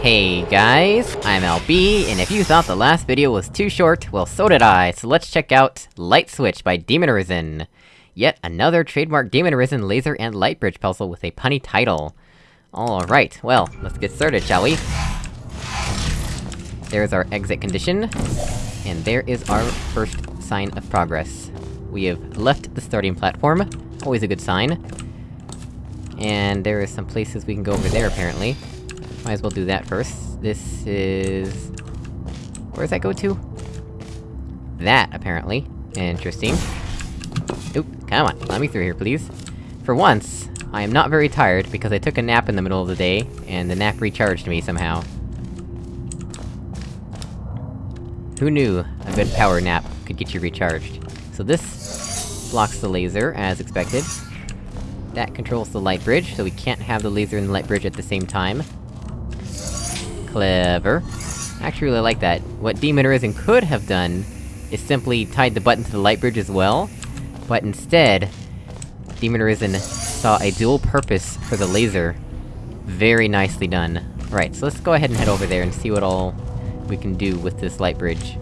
Hey guys, I'm LB, and if you thought the last video was too short, well so did I, so let's check out Light Switch by Demon Arisen. Yet another trademark Demon Arisen laser and light bridge puzzle with a punny title. Alright, well, let's get started, shall we? There's our exit condition, and there is our first sign of progress. We have left the starting platform, always a good sign. And there are some places we can go over there, apparently. Might as well do that first. This is... Where does that go to? That, apparently. Interesting. Oop, come on, let me through here, please. For once, I am not very tired, because I took a nap in the middle of the day, and the nap recharged me somehow. Who knew a good power nap could get you recharged? So this blocks the laser, as expected. That controls the light bridge, so we can't have the laser and the light bridge at the same time. Clever. I actually really like that. What Demon Arisen could have done is simply tied the button to the light bridge as well, but instead, Demon Arisen saw a dual purpose for the laser. Very nicely done. Right, so let's go ahead and head over there and see what all we can do with this light bridge.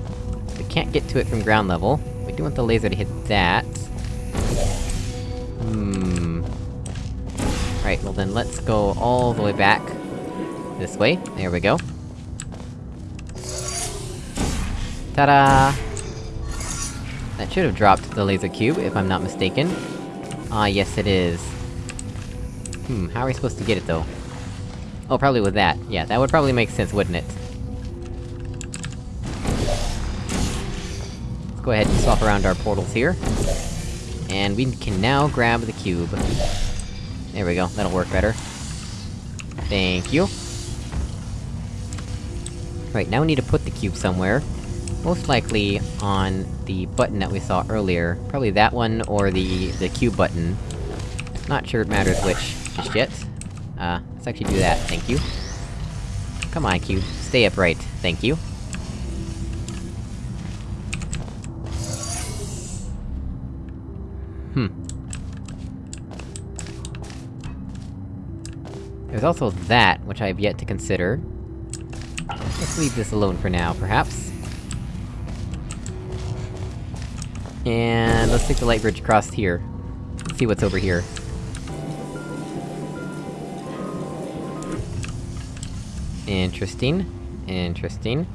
We can't get to it from ground level. We do want the laser to hit that. Hmm... Right, well then let's go all the way back. This way, there we go. Ta-da! That should have dropped the laser cube, if I'm not mistaken. Ah, yes it is. Hmm, how are we supposed to get it, though? Oh, probably with that. Yeah, that would probably make sense, wouldn't it? Let's go ahead and swap around our portals here. And we can now grab the cube. There we go, that'll work better. Thank you. Right, now we need to put the cube somewhere. Most likely on the button that we saw earlier. Probably that one, or the- the cube button. Not sure it matters which, just yet. Uh, let's actually do that, thank you. Come on, cube. Stay upright, thank you. Hmm. There's also that, which I have yet to consider. Let's leave this alone for now, perhaps. And let's take the light bridge across here. See what's over here. Interesting. Interesting.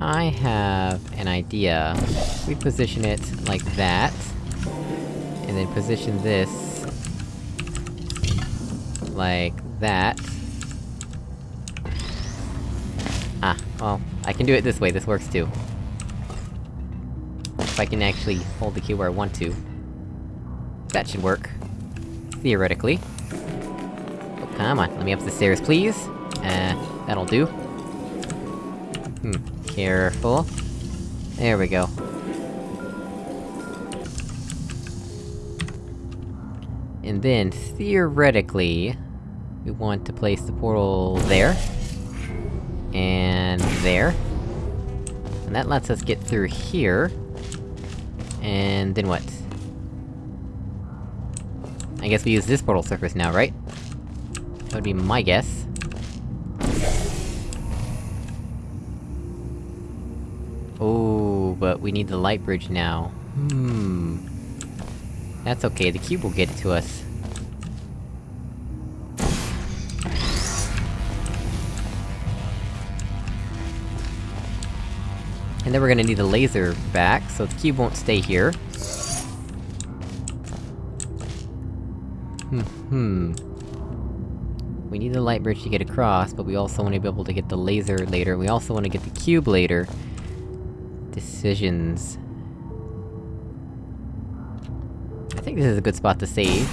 I have an idea. We position it like that. And then position this... like that. Ah, well, I can do it this way, this works too. If I can actually hold the key where I want to. That should work. Theoretically. Oh, come on, let me up the stairs, please! Uh, that'll do. Hmm, careful. There we go. And then, theoretically... We want to place the portal there. And there. And that lets us get through here. And then what? I guess we use this portal surface now, right? That would be my guess. Oh, but we need the light bridge now. Hmm... That's okay, the cube will get it to us. And then we're gonna need the laser back, so the cube won't stay here. Hmm, hmm. We need the light bridge to get across, but we also want to be able to get the laser later, we also want to get the cube later. Decisions... I think this is a good spot to save.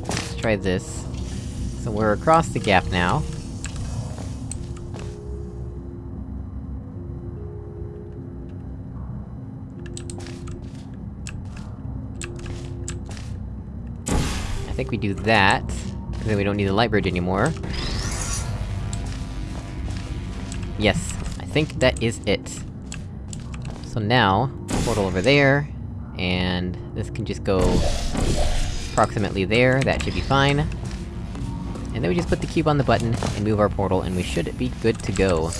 Let's try this. So we're across the gap now. Think we do that, because then we don't need the light bridge anymore. Yes, I think that is it. So now, portal over there, and this can just go... approximately there, that should be fine. And then we just put the cube on the button, and move our portal, and we should be good to go.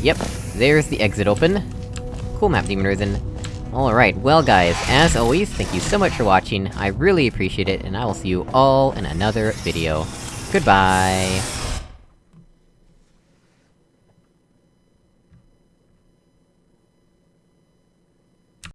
Yep, there's the exit open. Cool map, Demon Risen. Alright, well guys, as always, thank you so much for watching, I really appreciate it, and I will see you all in another video. Goodbye!